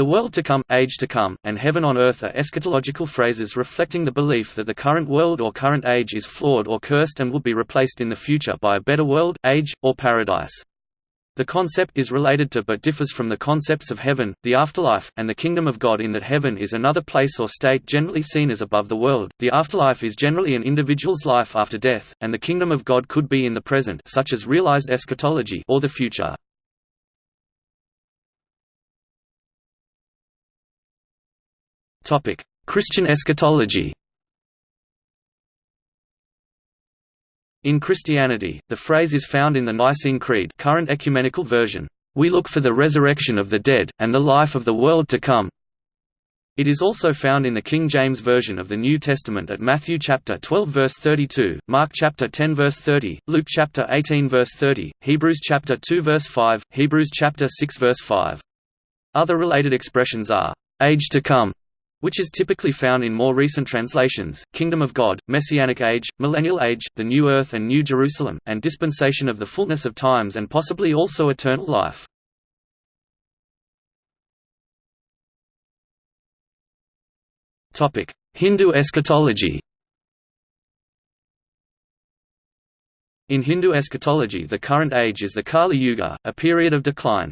The world to come, age to come, and heaven on earth are eschatological phrases reflecting the belief that the current world or current age is flawed or cursed and will be replaced in the future by a better world, age, or paradise. The concept is related to but differs from the concepts of heaven, the afterlife, and the kingdom of God in that heaven is another place or state generally seen as above the world, the afterlife is generally an individual's life after death, and the kingdom of God could be in the present such as realized eschatology or the future. Christian eschatology In Christianity, the phrase is found in the Nicene Creed current ecumenical version, "...we look for the resurrection of the dead, and the life of the world to come." It is also found in the King James Version of the New Testament at Matthew chapter 12 verse 32, Mark chapter 10 verse 30, Luke chapter 18 verse 30, Hebrews chapter 2 verse 5, Hebrews chapter 6 verse 5. Other related expressions are, "...age to come", which is typically found in more recent translations, Kingdom of God, Messianic Age, Millennial Age, the New Earth and New Jerusalem, and Dispensation of the Fullness of Times and possibly also Eternal Life. Hindu eschatology In Hindu eschatology the current age is the Kali Yuga, a period of decline.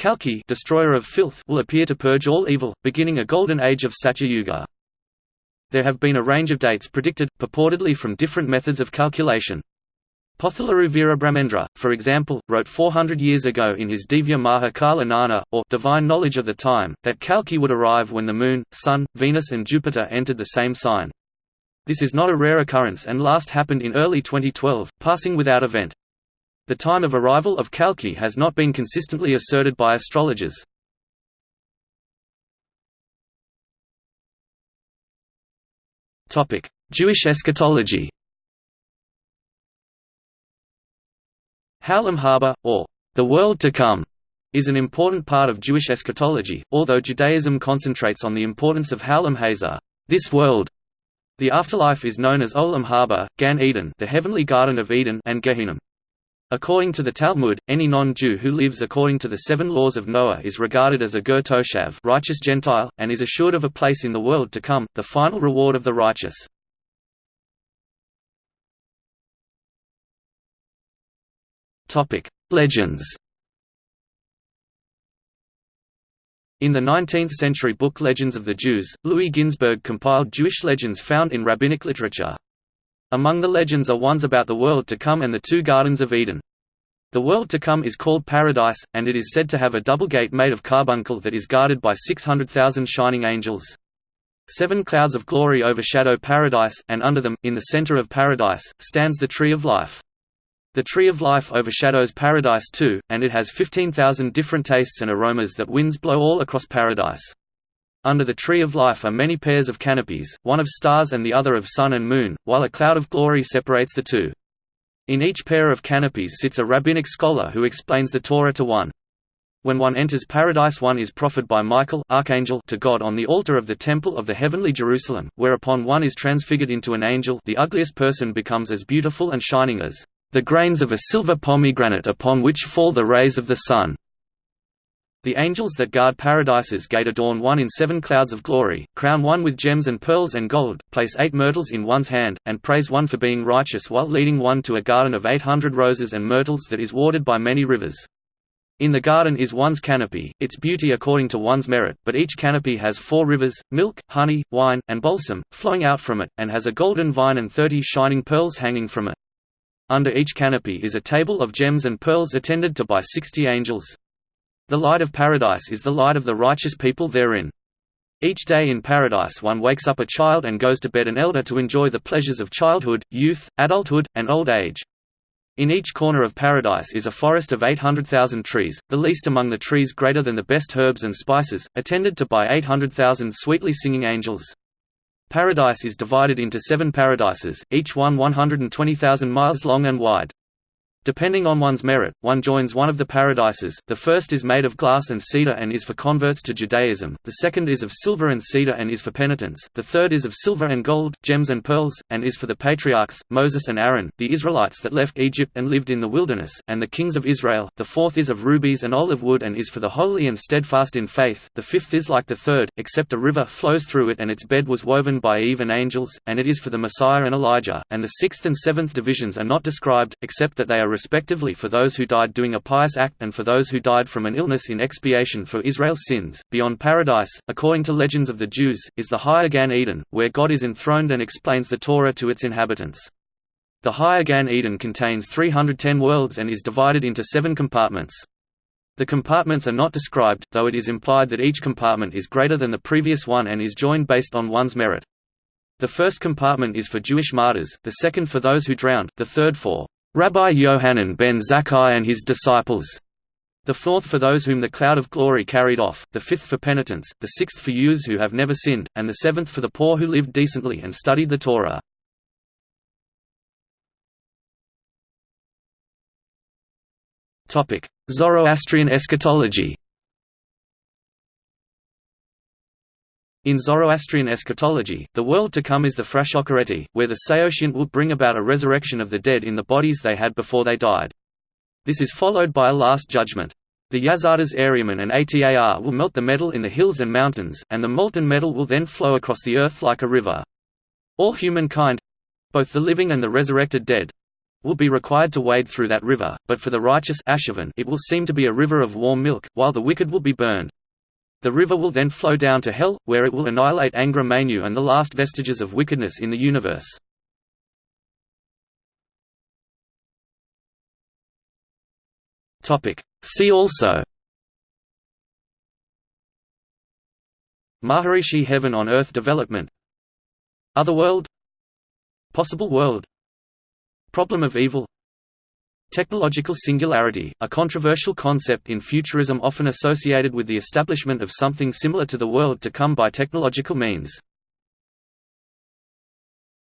Kalki destroyer of filth will appear to purge all evil, beginning a golden age of Satya Yuga. There have been a range of dates predicted, purportedly from different methods of calculation. Pothuluri Veerabrahmendra, for example, wrote 400 years ago in his Divya Maha Kala Nana, or Divine Knowledge of the Time, that Kalki would arrive when the Moon, Sun, Venus and Jupiter entered the same sign. This is not a rare occurrence and last happened in early 2012, passing without event. The time of arrival of Kalki has not been consistently asserted by astrologers. Jewish eschatology Ha'olam haba, or the world to come, is an important part of Jewish eschatology, although Judaism concentrates on the importance of Ha'olam hazeh, this world. The afterlife is known as Olam haba, Gan Eden, the heavenly garden of Eden, and Gehinnom. According to the Talmud, any non-Jew who lives according to the seven laws of Noah is regarded as a ger toshav righteous Gentile, and is assured of a place in the world to come, the final reward of the righteous. Legends In the 19th-century book Legends of the Jews, Louis Ginzberg compiled Jewish legends found in rabbinic literature. Among the legends are ones about the world to come and the two Gardens of Eden. The world to come is called Paradise, and it is said to have a double gate made of carbuncle that is guarded by 600,000 shining angels. Seven clouds of glory overshadow Paradise, and under them, in the center of Paradise, stands the Tree of Life. The Tree of Life overshadows Paradise too, and it has 15,000 different tastes and aromas that winds blow all across Paradise. Under the Tree of Life are many pairs of canopies, one of stars and the other of sun and moon, while a cloud of glory separates the two. In each pair of canopies sits a rabbinic scholar who explains the Torah to one. When one enters paradise one is proffered by Michael archangel to God on the altar of the temple of the heavenly Jerusalem, whereupon one is transfigured into an angel the ugliest person becomes as beautiful and shining as the grains of a silver pomegranate upon which fall the rays of the sun. The angels that guard Paradise's gate adorn one in seven clouds of glory, crown one with gems and pearls and gold, place eight myrtles in one's hand, and praise one for being righteous while leading one to a garden of eight hundred roses and myrtles that is watered by many rivers. In the garden is one's canopy, its beauty according to one's merit, but each canopy has four rivers, milk, honey, wine, and balsam, flowing out from it, and has a golden vine and thirty shining pearls hanging from it. Under each canopy is a table of gems and pearls attended to by sixty angels. The light of paradise is the light of the righteous people therein. Each day in paradise one wakes up a child and goes to bed an elder to enjoy the pleasures of childhood, youth, adulthood, and old age. In each corner of paradise is a forest of 800,000 trees, the least among the trees greater than the best herbs and spices, attended to by 800,000 sweetly singing angels. Paradise is divided into seven paradises, each one 120,000 miles long and wide. Depending on one's merit, one joins one of the paradises, the first is made of glass and cedar and is for converts to Judaism, the second is of silver and cedar and is for penitents, the third is of silver and gold, gems and pearls, and is for the patriarchs, Moses and Aaron, the Israelites that left Egypt and lived in the wilderness, and the kings of Israel, the fourth is of rubies and olive wood and is for the holy and steadfast in faith, the fifth is like the third, except a river flows through it and its bed was woven by Eve and angels, and it is for the Messiah and Elijah, and the sixth and seventh divisions are not described, except that they are respectively for those who died doing a pious act and for those who died from an illness in expiation for Israel's sins. Beyond paradise, according to legends of the Jews, is the higher Gan Eden, where God is enthroned and explains the Torah to its inhabitants. The higher Gan Eden contains 310 worlds and is divided into seven compartments. The compartments are not described, though it is implied that each compartment is greater than the previous one and is joined based on one's merit. The first compartment is for Jewish martyrs, the second for those who drowned, the third for Rabbi Yohanan ben Zakkai and his disciples, the fourth for those whom the cloud of glory carried off, the fifth for penitents, the sixth for youths who have never sinned, and the seventh for the poor who lived decently and studied the Torah. Zoroastrian eschatology In Zoroastrian eschatology, the world to come is the Frashokereti, where the Saoshyant will bring about a resurrection of the dead in the bodies they had before they died. This is followed by a last judgment. The Yazatas Airyaman and Atar will melt the metal in the hills and mountains, and the molten metal will then flow across the earth like a river. All humankind—both the living and the resurrected dead—will be required to wade through that river, but for the righteous it will seem to be a river of warm milk, while the wicked will be burned. The river will then flow down to Hell, where it will annihilate Angra Mainyu and the last vestiges of wickedness in the universe. See also. Maharishi Heaven on Earth Development. Otherworld Possible World. Problem of Evil Technological singularity, a controversial concept in futurism often associated with the establishment of something similar to the world to come by technological means.